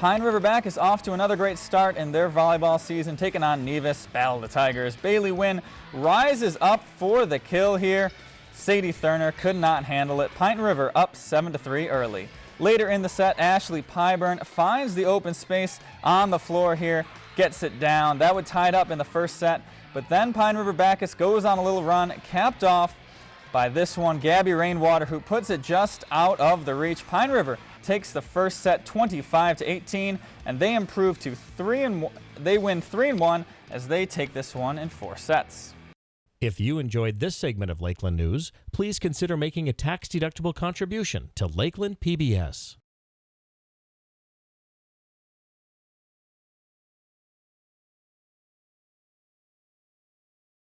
Pine River Backus off to another great start in their volleyball season, taking on Nevis. Battle the Tigers. Bailey Wynn rises up for the kill here. Sadie Thurner could not handle it. Pine River up 7-3 early. Later in the set, Ashley Pyburn finds the open space on the floor here, gets it down. That would tie it up in the first set, but then Pine River Backus goes on a little run, capped off by this one, Gabby Rainwater, who puts it just out of the reach. Pine River takes the first set 25 to 18, and they improve to three and they win three and one as they take this one in four sets. If you enjoyed this segment of Lakeland News, please consider making a tax-deductible contribution to Lakeland PBS.